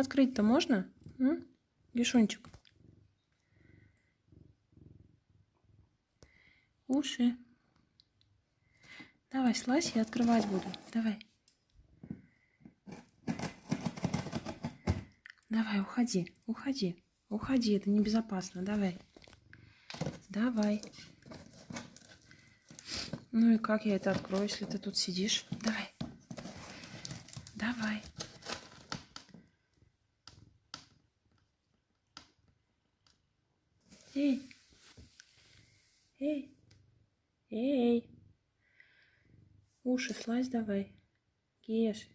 открыть-то можно? М? Гишончик. Уши. Давай, слазь, я открывать буду. Давай. Давай, уходи, уходи, уходи, это небезопасно. Давай. Давай. Ну и как я это открою, если ты тут сидишь? Давай. Эй. Эй. Эй. Уши слазь давай. Кеш.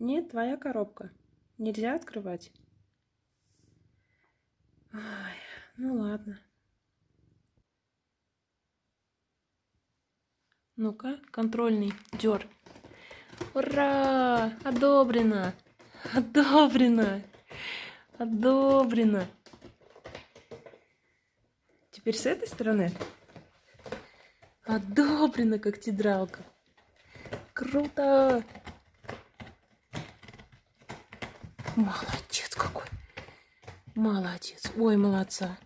Нет, твоя коробка. Нельзя открывать? Ай, ну ладно. Ну-ка, контрольный дер. Ура! Одобрено! Одобрено! Одобрено! Теперь с этой стороны. Одобрено, как тедралка. Круто! Молодец какой. Молодец. Ой, молодца.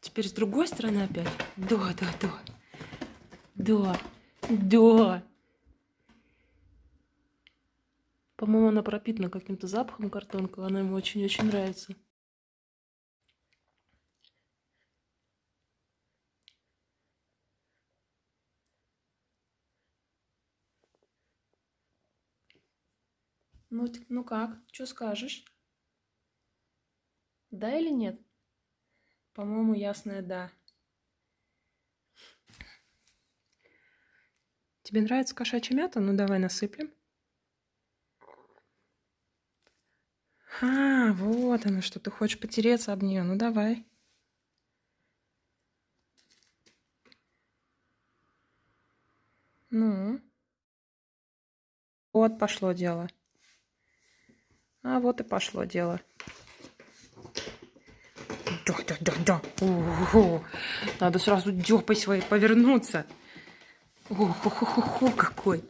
Теперь с другой стороны опять. Да, да, да. Да, да. По-моему, она пропитана каким-то запахом картонка. Она ему очень-очень нравится. Ну, ну как? Что скажешь? Да или нет? По-моему, ясное да. Тебе нравится кошачья мята? Ну, давай насыплем. А, вот оно что, ты хочешь потереться об нее. Ну, давай. Ну. Вот пошло дело. А вот и пошло дело. Да, да, да, да. Ого. Надо сразу дёпой своей повернуться. Ого, какой.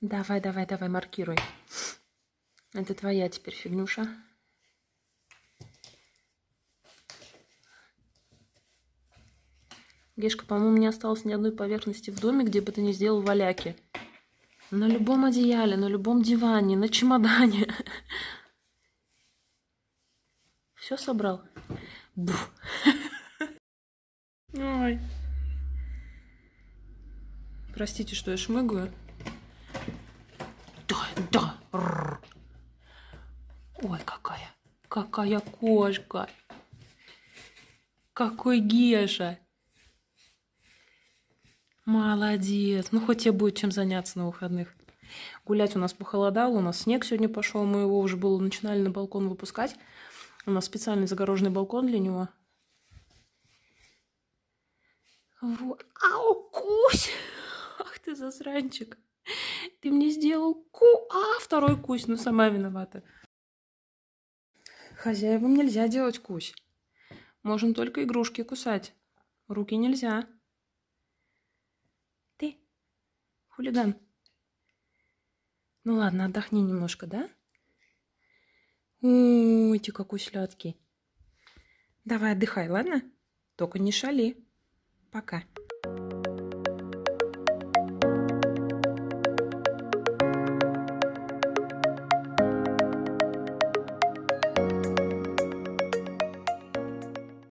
Давай, давай, давай, маркируй. Это твоя теперь фигнюша. Гешка, по-моему, не осталось ни одной поверхности в доме, где бы ты не сделал валяки. На любом одеяле, на любом диване, на чемодане. Все собрал? Ой. Простите, что я шмыгаю. Да. Ой, какая. Какая кошка. Какой Геша. Молодец. Ну, хоть тебе будет чем заняться на выходных. Гулять у нас похолодало, у нас снег сегодня пошел, мы его уже было начинали на балкон выпускать. У нас специальный загороженный балкон для него. Вот. Ау, кусь! Ах ты засранчик. Ты мне сделал ку... А, второй кусь, ну сама виновата. Хозяевам нельзя делать кусь. Можно только игрушки кусать. Руки нельзя. хулиган. Ну ладно, отдохни немножко, да? Ой, ты какой сладкий. Давай отдыхай, ладно? Только не шали. Пока.